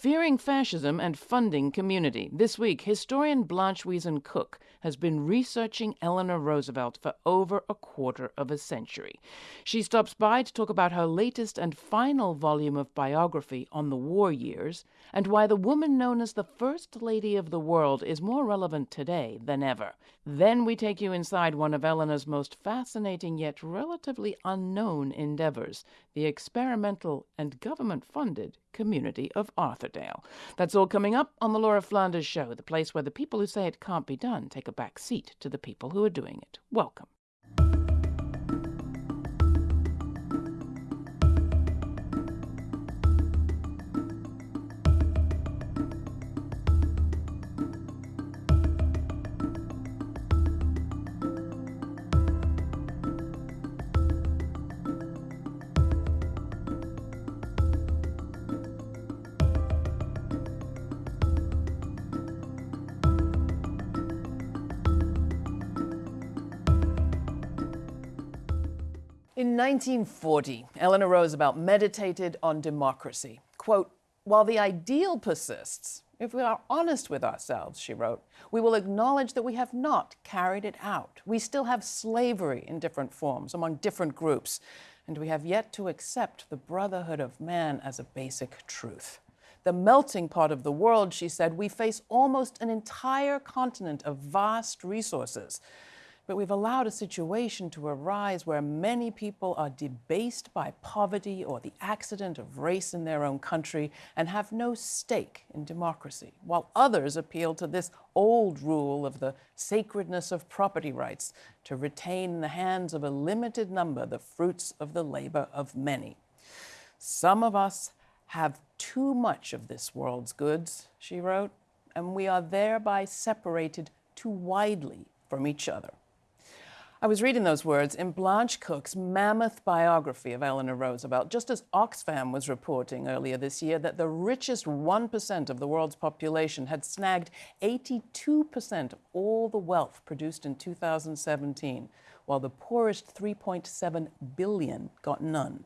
Fearing Fascism and Funding Community. This week, historian Blanche Wiesen Cook has been researching Eleanor Roosevelt for over a quarter of a century. She stops by to talk about her latest and final volume of biography on the war years and why the woman known as the First Lady of the World is more relevant today than ever. Then we take you inside one of Eleanor's most fascinating yet relatively unknown endeavors the experimental and government funded community of Arthurdale. That's all coming up on the Laura Flanders Show, the place where the people who say it can't be done take a back seat to the people who are doing it. Welcome. In 1940, Eleanor Roosevelt meditated on democracy. Quote, while the ideal persists, if we are honest with ourselves, she wrote, we will acknowledge that we have not carried it out. We still have slavery in different forms among different groups, and we have yet to accept the brotherhood of man as a basic truth. The melting pot of the world, she said, we face almost an entire continent of vast resources but we've allowed a situation to arise where many people are debased by poverty or the accident of race in their own country and have no stake in democracy, while others appeal to this old rule of the sacredness of property rights to retain in the hands of a limited number the fruits of the labor of many. Some of us have too much of this world's goods, she wrote, and we are thereby separated too widely from each other. I was reading those words in Blanche Cook's mammoth biography of Eleanor Roosevelt, just as Oxfam was reporting earlier this year that the richest 1% of the world's population had snagged 82% of all the wealth produced in 2017, while the poorest 3.7 billion got none.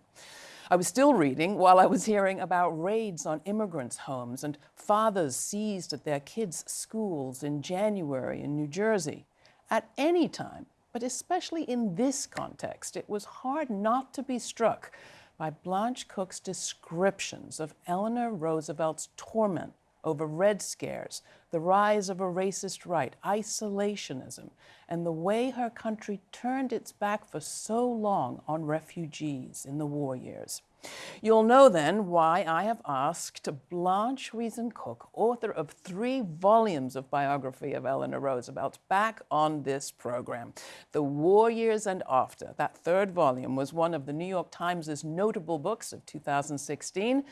I was still reading while I was hearing about raids on immigrants' homes and fathers seized at their kids' schools in January in New Jersey. At any time, but especially in this context, it was hard not to be struck by Blanche Cook's descriptions of Eleanor Roosevelt's torment over Red Scares, the rise of a racist right, isolationism, and the way her country turned its back for so long on refugees in the war years. You'll know then why I have asked Blanche Wiesen Cook, author of three volumes of biography of Eleanor Roosevelt, back on this program. The War Years and After, that third volume, was one of the New York Times' notable books of 2016.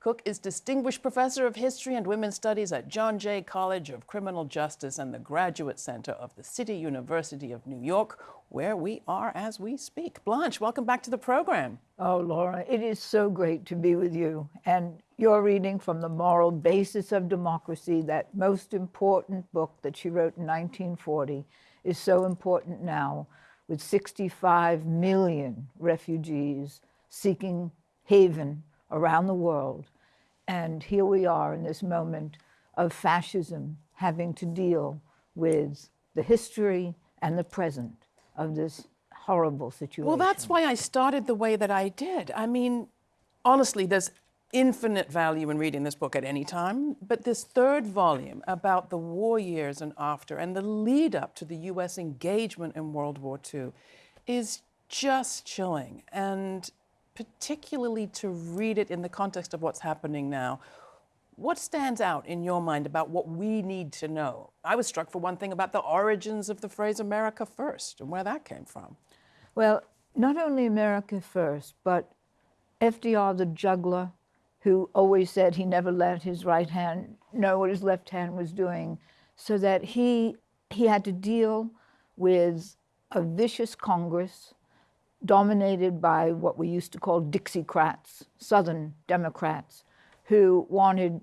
Cook is Distinguished Professor of History and Women's Studies at John Jay College of Criminal Justice and the Graduate Center of the City University of New York, where we are as we speak. Blanche, welcome back to the program. Oh, Laura, it is so great to be with you. And you're reading from The Moral Basis of Democracy, that most important book that she wrote in 1940 is so important now with 65 million refugees seeking haven around the world. And here we are in this moment of fascism having to deal with the history and the present of this horrible situation. Well, that's why I started the way that I did. I mean, honestly, there's infinite value in reading this book at any time, but this third volume about the war years and after and the lead up to the US engagement in World War II is just chilling. And particularly to read it in the context of what's happening now. What stands out in your mind about what we need to know? I was struck, for one thing, about the origins of the phrase America First and where that came from. Well, not only America First, but FDR, the juggler, who always said he never let his right hand know what his left hand was doing, so that he, he had to deal with a vicious Congress, dominated by what we used to call Dixiecrats, Southern Democrats, who wanted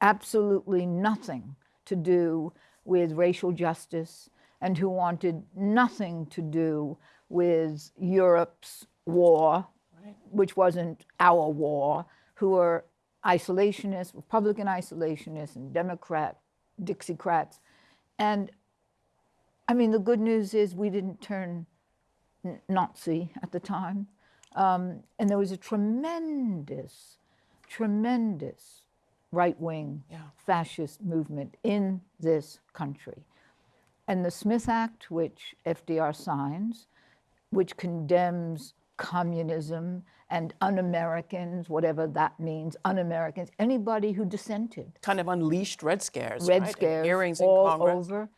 absolutely nothing to do with racial justice and who wanted nothing to do with Europe's war, right. which wasn't our war, who were isolationists, Republican isolationists, and Democrat Dixiecrats. And I mean, the good news is we didn't turn Nazi at the time. Um, and there was a tremendous, tremendous right wing Yeah. fascist movement in this country. And the Smith Act, which FDR signs, which condemns communism and un Americans, whatever that means, un Americans, anybody who dissented. Kind of unleashed Red Scares. Red right? And Scares Hearings in all Congress. over.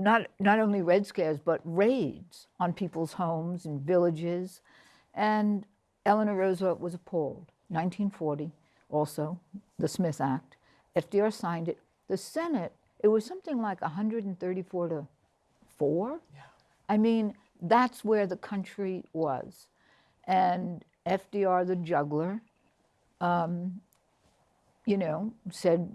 Not, not only Red Scares, but raids on people's homes and villages. And Eleanor Roosevelt was appalled. 1940, also, the Smith Act. FDR signed it. The Senate, it was something like 134 to 4. Yeah. I mean, that's where the country was. And FDR, the juggler, um, you know, said,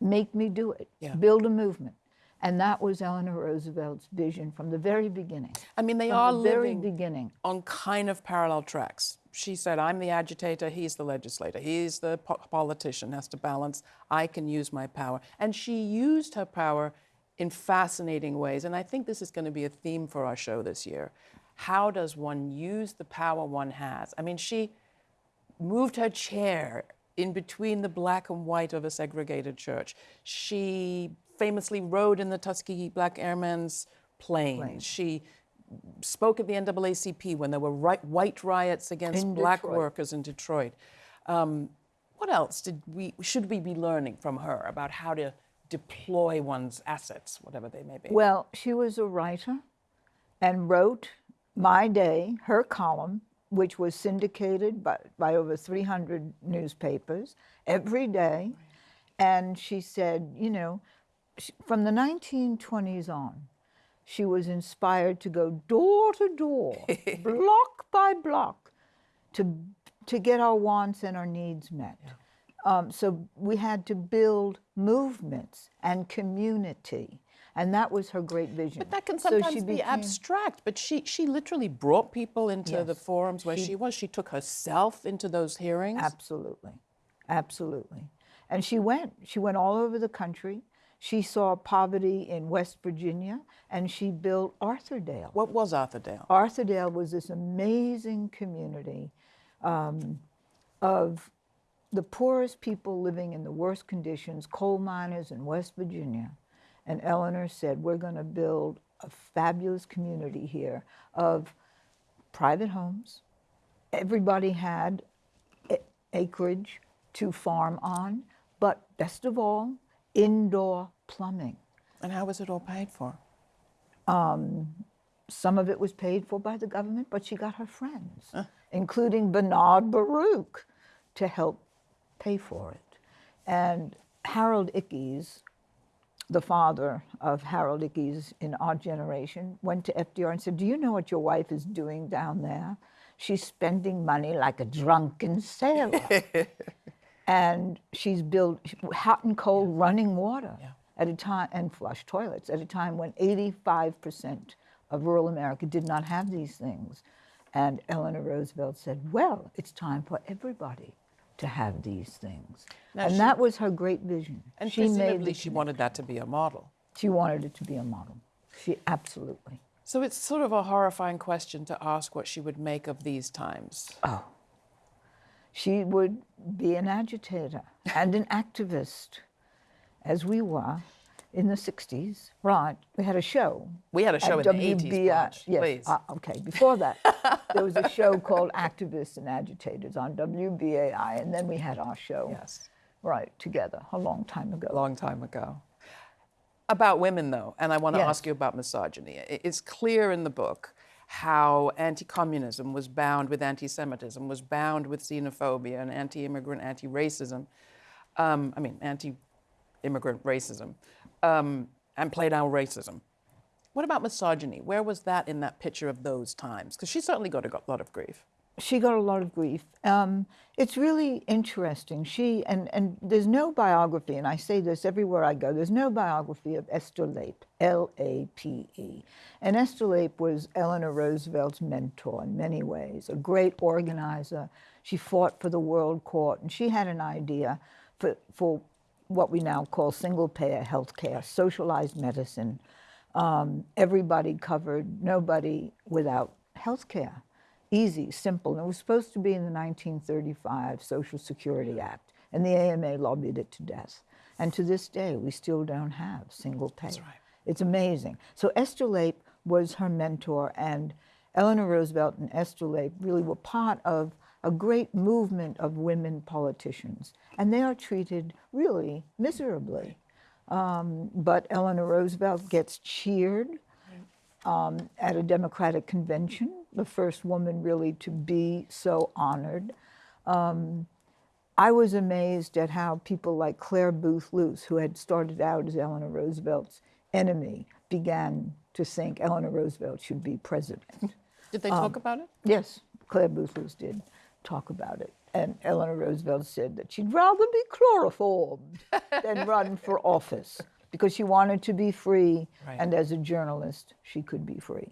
make me do it, Yeah. build a movement. And that was Eleanor Roosevelt's vision from the very beginning. I mean, they are the very living beginning. on kind of parallel tracks. She said, I'm the agitator, he's the legislator, he's the po- politician, has to balance. I can use my power. And she used her power in fascinating ways. And I think this is going to be a theme for our show this year. How does one use the power one has? I mean, she moved her chair in between the black and white of a segregated church. She famously rode in the Tuskegee Black Airmen's plane. She spoke at the NAACP when there were ri- white riots against In black Detroit. workers in Detroit. Um, what else did we should we be learning from her about how to deploy one's assets, whatever they may be? Well, she was a writer and wrote My Day, her column, which was syndicated by, by over 300 newspapers every day. And she said, you know, sh- from the 1920s on, she was inspired to go door to door, block by block, to, to get our wants and our needs met. Um, so we had to build movements and community. And that was her great vision. But that can So she sometimes be became- abstract. But she, she literally brought people into the forums where she, was. She took herself into those hearings. Absolutely. Absolutely. And she went. She went all over the country. She saw poverty in West Virginia and she built Arthurdale. What was Arthurdale? Arthurdale was this amazing community um, of the poorest people living in the worst conditions, coal miners in West Virginia. And Eleanor said, We're going to build a fabulous community here of private homes. Everybody had acreage to farm on, but best of all, indoor plumbing. And how was it all paid for? Um, some of it was paid for by the government, but she got her friends, including Bernard Baruch, to help pay for it. And Harold Ickes, the father of Harold Ickes in our generation, went to FDR and said, Do you know what your wife is doing down there? She's spending money like a drunken sailor. and she's built hot and cold running water at a time and flush toilets at a time when 85% of rural America did not have these things. And Eleanor Roosevelt said, "Well, it's time for everybody to have these things." Now and she- that was her great vision. And she made presumably she wanted that to be a model. She wanted it to be a model. She absolutely. So it's sort of a horrifying question to ask what she would make of these times. Oh. She would be an agitator and an activist, as we were in the 60s. Right. We had a show. We had a show at in the 80s, WBAI Blanche, Yes. please. uh, okay. Before that, there was a show called Activists and Agitators on WBAI, and then we had our show. Yes. Right, together, a long time ago. A long time ago. About women, though, and I want to Yes. ask you about misogyny. It's clear in the book how anti communism was bound with anti Semitism, was bound with xenophobia and anti immigrant, anti racism. Um, I mean, anti immigrant racism, um, and played out racism. What about misogyny? Where was that in that picture of those times? Because she certainly got a lot of grief. She got a lot of grief. Um, it's really interesting. She and and there's no biography, and I say this everywhere I go. There's no biography of Esther Lape, L-A-P-E, and Esther Lape was Eleanor Roosevelt's mentor in many ways. A great organizer. She fought for the World Court, and she had an idea for for what we now call single payer health care, socialized medicine. Um, everybody covered, nobody without health care easy, simple. And it was supposed to be in the 1935 Social Security Act, and the AMA lobbied it to death. And to this day, we still don't have single pay. That's right. It's amazing. So Esther Lape was her mentor, and Eleanor Roosevelt and Esther Lape really were part of a great movement of women politicians. And they are treated really miserably. Um, but Eleanor Roosevelt gets cheered um, at a Democratic convention, the first woman really to be so honored. Um, I was amazed at how people like Clare Boothe Luce, who had started out as Eleanor Roosevelt's enemy, began to think Eleanor Roosevelt should be president. Did they Um, talk about it? Yes, Clare Boothe Luce did talk about it. And Eleanor Roosevelt said that she'd rather be chloroformed than run for office because she wanted to be free. Right. And as a journalist, she could be free.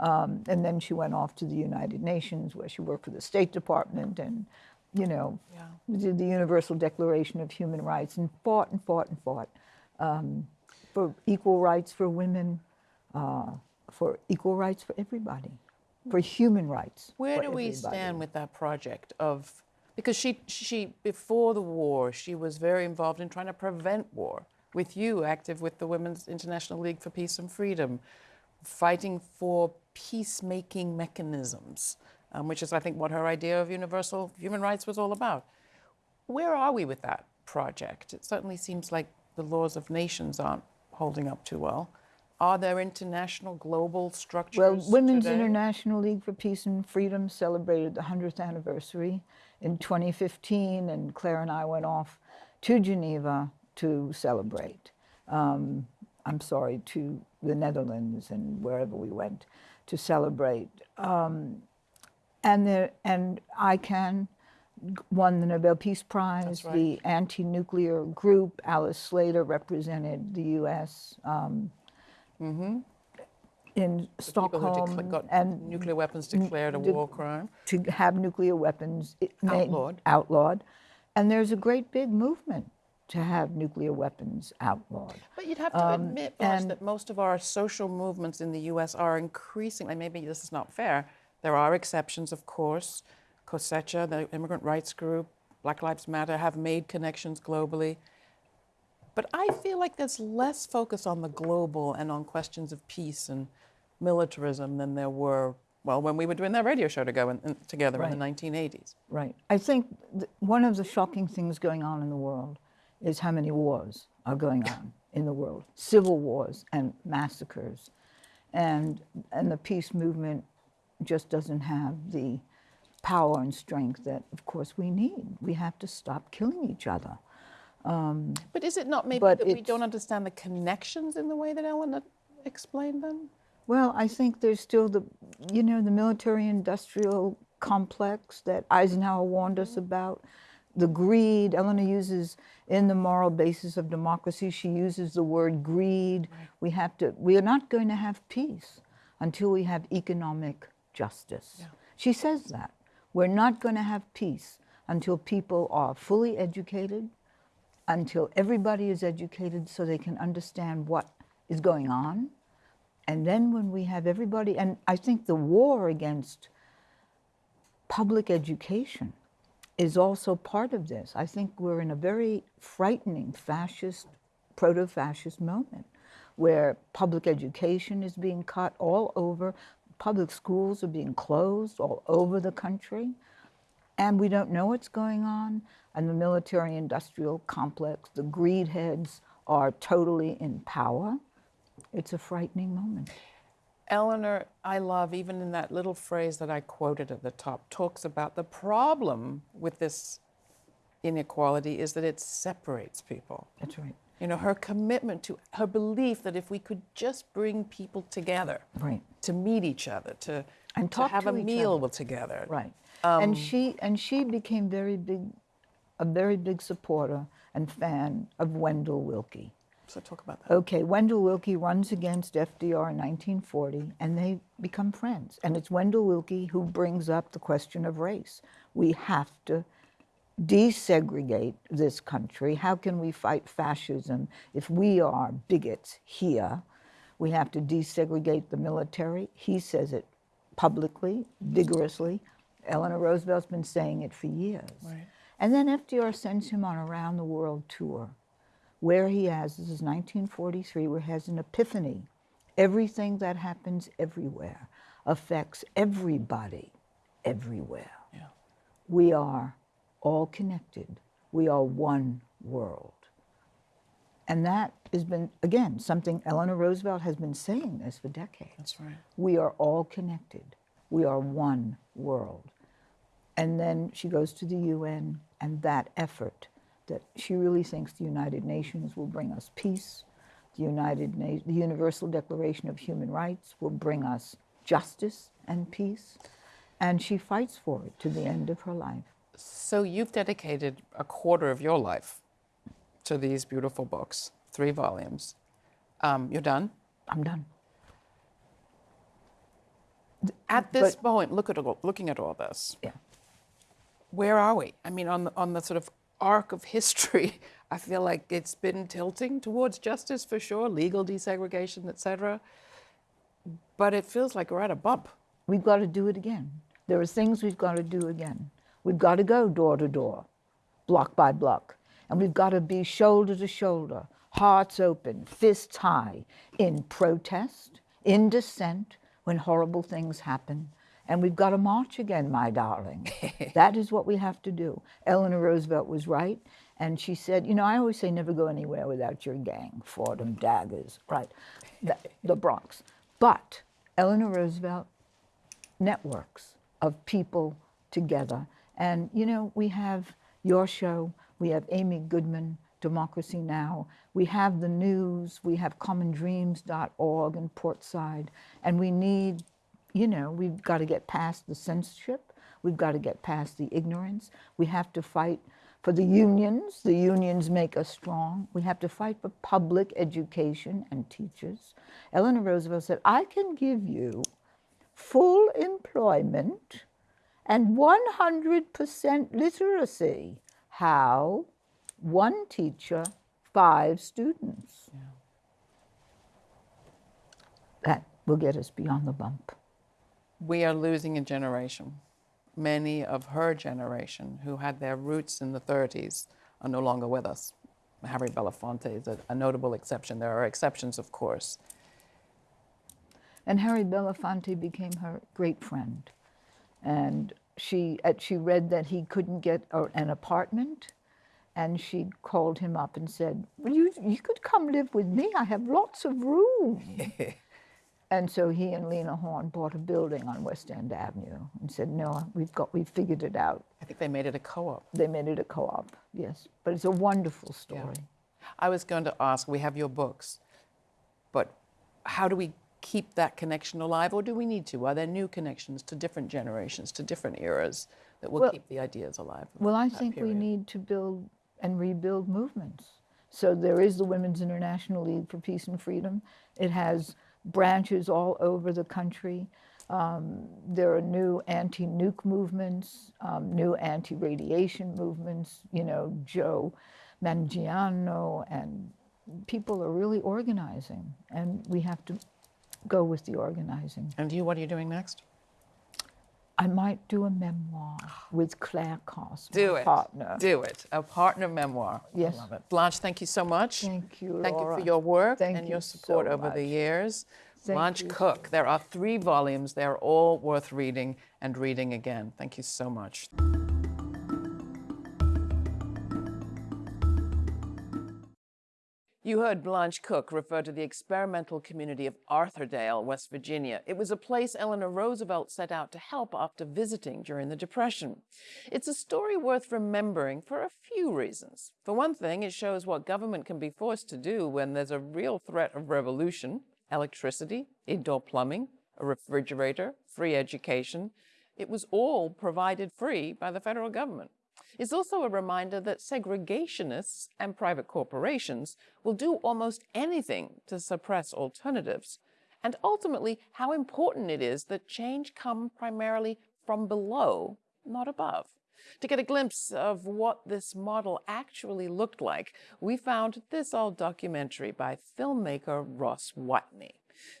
Um, and then she went off to the United Nations where she worked for the State Department and, you know, Yeah. did the Universal Declaration of Human Rights and fought and fought and fought um, for equal rights for women, uh, for equal rights for everybody, for human rights. Where do we everybody. stand with that project of because she she before the war she was very involved in trying to prevent war with you active with the Women's International League for Peace and Freedom fighting for peacemaking mechanisms um, which is I think what her idea of universal human rights was all about. Where are we with that project? It certainly seems like the laws of nations aren't holding up too well. Are there international global structures Well, Women's today? International League for Peace and Freedom celebrated the 100th anniversary in 2015, and Clare and I went off to Geneva to celebrate. Um, I'm sorry, to the Netherlands and wherever we went to celebrate. Um, and, there, and ICAN won the Nobel Peace Prize. right. The anti-nuclear group, Alice Slater, represented the U.S. Um, in Mm-hmm. People who Stockholm got and nuclear weapons declared a war crime. to have nuclear weapons Outlawed. outlawed. And there's a great big movement to have nuclear weapons outlawed. But you'd have to admit, Um, that most of our social movements in the U.S. are increasingly, maybe this is not fair, there are exceptions, of course. COSECHA, the immigrant rights group, Black Lives Matter have made connections globally. But I feel like there's less focus on the global and on questions of peace and militarism than there were, well, when we were doing that radio show together in, in- together in the 1980s. Right. I think th- one of the shocking things going on in the world is how many wars are going on in the world civil wars and massacres. And, and the peace movement just doesn't have the power and strength that, of course, we need. We have to stop killing each other. Um, but is it not maybe that we don't understand the connections in the way that Ellen explained them? Well, I think there's still the, you know, the military-industrial complex that Eisenhower warned us about, the greed. Eleanor uses in the moral basis of democracy. She uses the word greed. We have to. We are not going to have peace until we have economic justice. She says that we're not going to have peace until people are fully educated, until everybody is educated so they can understand what is going on. And then when we have everybody, and I think the war against public education is also part of this. I think we're in a very frightening fascist, proto fascist moment where public education is being cut all over, public schools are being closed all over the country, and we don't know what's going on. And the military industrial complex, the greed heads are totally in power. It's a frightening moment. Eleanor, I love, even in that little phrase that I quoted at the top, talks about the problem with this inequality is that it separates people. That's right. You know, her commitment to her belief that if we could just bring people together Right. to meet each other, to and to have to a meal other. together. Right. Um, and she and she became very big, a very big supporter and fan of Wendell Willkie. So talk about that. Okay, Wendell Willkie runs against FDR in 1940, and they become friends. And it's Wendell Willkie who brings up the question of race. We have to desegregate this country. How can we fight fascism if we are bigots here? We have to desegregate the military. He says it publicly, vigorously. Eleanor Roosevelt's been saying it for years. Right. And then FDR sends him on a round the world tour where he has, this is 1943, where he has an epiphany. Everything that happens everywhere affects everybody everywhere. Yeah. We are all connected. We are one world. And that has been, again, something Eleanor Roosevelt has been saying this for decades. That's right. We are all connected. We are one world. And then she goes to the UN, and that effort that she really thinks the United Nations will bring us peace, the United Na- the Universal Declaration of Human Rights will bring us justice and peace, and she fights for it to the end of her life. So you've dedicated a quarter of your life to these beautiful books, three volumes. Um, you're done. I'm done. At this But- point, look at all, looking at all this. Yeah. Where are we? I mean, on the, on the sort of arc of history, I feel like it's been tilting towards justice for sure, legal desegregation, et cetera. But it feels like we're at a bump. We've got to do it again. There are things we've got to do again. We've got to go door to door, block by block. And we've got to be shoulder to shoulder, hearts open, fists high, in protest, in dissent, when horrible things happen. And we've got to march again, my darling. that is what we have to do. Eleanor Roosevelt was right. And she said, you know, I always say never go anywhere without your gang, Fordham, Daggers, right? The, the Bronx. But Eleanor Roosevelt networks of people together. And you know, we have your show, we have Amy Goodman, Democracy Now!, we have the news, we have commondreams.org in Portside, and we need, you know, we've got to get past the censorship, we've got to get past the ignorance, we have to fight for the unions, the unions make us strong. We have to fight for public education and teachers. Eleanor Roosevelt said, I can give you full employment and 100% literacy. How? One teacher, five students. That will get us beyond the bump. We are losing a generation. Many of her generation who had their roots in the 30s are no longer with us. Harry Belafonte is a, a notable exception. There are exceptions, of course. And Harry Belafonte became her great friend. And she, uh, she read that he couldn't get an apartment. And she called him up and said, well, you, you could come live with me. I have lots of room. and so he and Lena Horne bought a building on West End Avenue and said, no, we've, got, we've figured it out. I think they made it a co op. They made it a co-op, yes. But it's a wonderful story. I was going to ask we have your books, but how do we keep that connection alive, or do we need to? Are there new connections to different generations, to different eras that will Well- keep the ideas alive? Well, I think we need to build and rebuild movements. So there is the Women's International League for Peace and Freedom. It has branches all over the country. Um, there are new anti-nuke movements, um, new anti-radiation movements. You know, Joe Mangano and people are really organizing, and we have to go with the organizing. And you, what are you doing next? I might do a memoir with Clare Coss, Do it. partner. Do it. A partner memoir. Yes. I love it. Blanche, thank you so much. Thank you, Thank you for your work Thank and you your support so over the years. Thank Blanche you. Cook. There are three volumes. They're all worth reading and reading again. Thank you so much. You heard Blanche Cook refer to the experimental community of Arthurdale, West Virginia. It was a place Eleanor Roosevelt set out to help after visiting during the Depression. It's a story worth remembering for a few reasons. For one thing, it shows what government can be forced to do when there's a real threat of revolution electricity, indoor plumbing, a refrigerator, free education. It was all provided free by the federal government. It's also a reminder that segregationists and private corporations will do almost anything to suppress alternatives, and ultimately how important it is that change come primarily from below, not above. To get a glimpse of what this model actually looked like, we found this old documentary by filmmaker Ross Watney.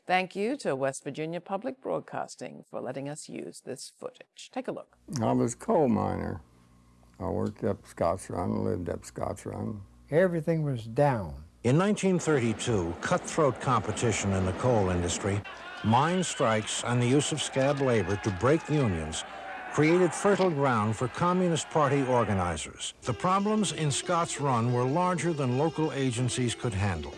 Thank you to West Virginia Public Broadcasting for letting us use this footage. Take a look. I was a coal miner. I worked up Scotts Run, lived up Scotts Run. Everything was down. In 1932, cutthroat competition in the coal industry, mine strikes, and the use of scab labor to break unions created fertile ground for Communist Party organizers. The problems in Scotts Run were larger than local agencies could handle.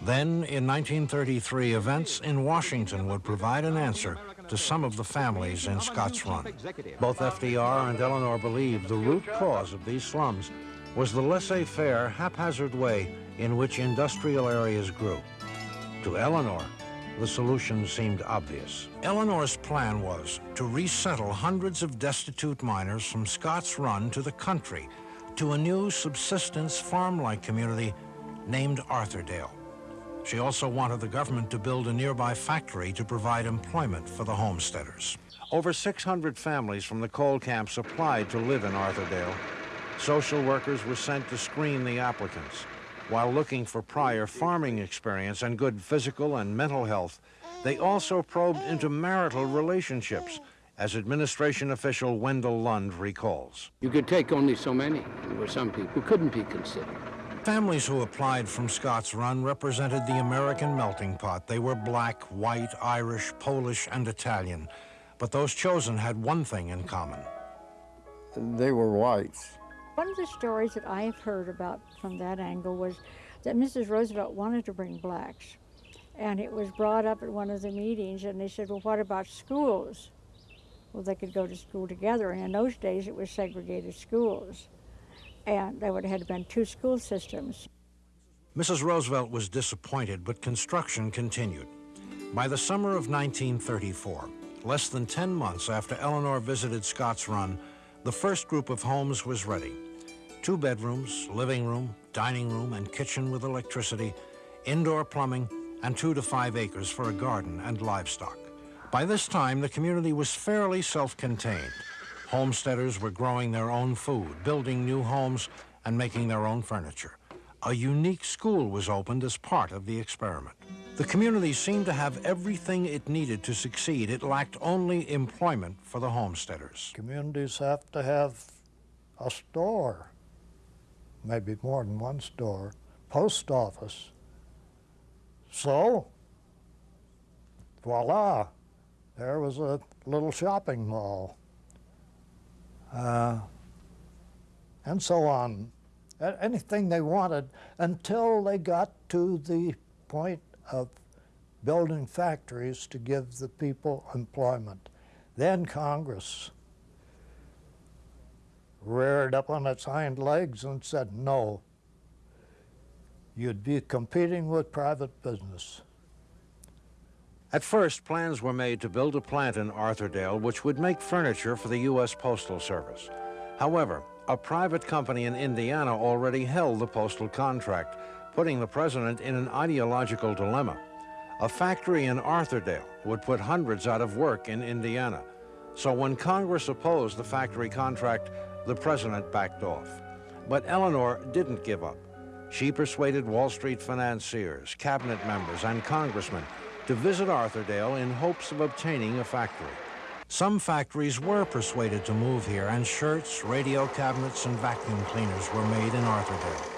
Then, in 1933, events in Washington would provide an answer to some of the families in Scotts Run. Both FDR and Eleanor believed the root cause of these slums was the laissez-faire, haphazard way in which industrial areas grew. To Eleanor, the solution seemed obvious. Eleanor's plan was to resettle hundreds of destitute miners from Scotts Run to the country, to a new subsistence farm-like community named Arthurdale. She also wanted the government to build a nearby factory to provide employment for the homesteaders. Over 600 families from the coal camps applied to live in Arthurdale. Social workers were sent to screen the applicants. While looking for prior farming experience and good physical and mental health, they also probed into marital relationships, as administration official Wendell Lund recalls. You could take only so many. There were some people who couldn't be considered. Families who applied from Scotts Run represented the American melting pot. They were black, white, Irish, Polish, and Italian. But those chosen had one thing in common. They were whites. One of the stories that I have heard about from that angle was that Mrs. Roosevelt wanted to bring blacks. And it was brought up at one of the meetings, and they said, Well, what about schools? Well, they could go to school together. And in those days, it was segregated schools and there would have been two school systems. Mrs. Roosevelt was disappointed, but construction continued. By the summer of 1934, less than 10 months after Eleanor visited Scotts Run, the first group of homes was ready. Two bedrooms, living room, dining room, and kitchen with electricity, indoor plumbing, and two to five acres for a garden and livestock. By this time, the community was fairly self-contained. Homesteaders were growing their own food, building new homes, and making their own furniture. A unique school was opened as part of the experiment. The community seemed to have everything it needed to succeed. It lacked only employment for the homesteaders. Communities have to have a store, maybe more than one store, post office. So, voila, there was a little shopping mall uh, and so on. Anything they wanted until they got to the point of building factories to give the people employment. Then Congress reared up on its hind legs and said, no, you'd be competing with private business. At first, plans were made to build a plant in Arthurdale which would make furniture for the U.S. Postal Service. However, a private company in Indiana already held the postal contract, putting the president in an ideological dilemma. A factory in Arthurdale would put hundreds out of work in Indiana. So when Congress opposed the factory contract, the president backed off. But Eleanor didn't give up. She persuaded Wall Street financiers, cabinet members, and congressmen to visit Arthurdale in hopes of obtaining a factory. Some factories were persuaded to move here, and shirts, radio cabinets, and vacuum cleaners were made in Arthurdale.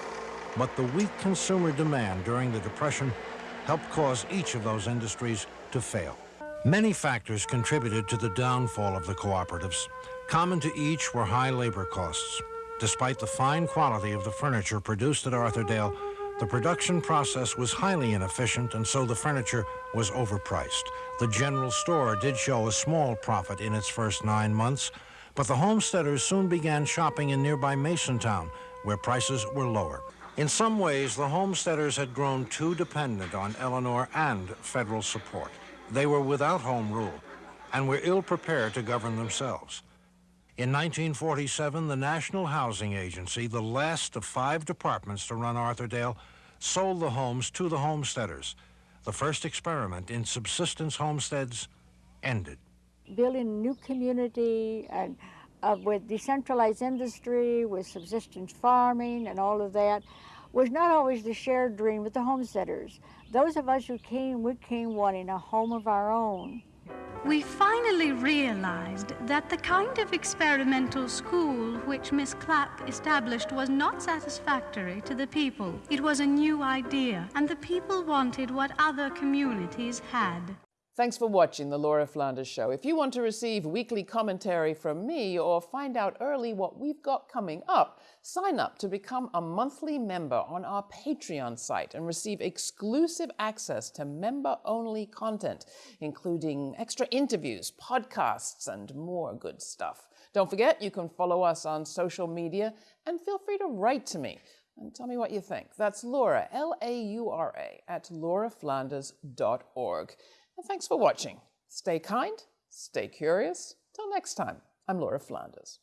But the weak consumer demand during the Depression helped cause each of those industries to fail. Many factors contributed to the downfall of the cooperatives. Common to each were high labor costs. Despite the fine quality of the furniture produced at Arthurdale, the production process was highly inefficient, and so the furniture was overpriced. The general store did show a small profit in its first nine months, but the homesteaders soon began shopping in nearby Masontown, where prices were lower. In some ways, the homesteaders had grown too dependent on Eleanor and federal support. They were without home rule, and were ill prepared to govern themselves. In 1947, the National Housing Agency, the last of five departments to run Arthurdale, sold the homes to the homesteaders. The first experiment in subsistence homesteads ended. Building a new community and uh, with decentralized industry, with subsistence farming and all of that, was not always the shared dream with the homesteaders. Those of us who came, we came wanting a home of our own. We finally realized that the kind of experimental school which Miss Clapp established was not satisfactory to the people. It was a new idea, and the people wanted what other communities had. Thanks for watching The Laura Flanders Show. If you want to receive weekly commentary from me or find out early what we've got coming up, sign up to become a monthly member on our Patreon site and receive exclusive access to member only content, including extra interviews, podcasts, and more good stuff. Don't forget, you can follow us on social media and feel free to write to me and tell me what you think. That's Laura, L A U R A, at lauraflanders.org. And thanks for watching. Stay kind, stay curious. Till next time, I'm Laura Flanders.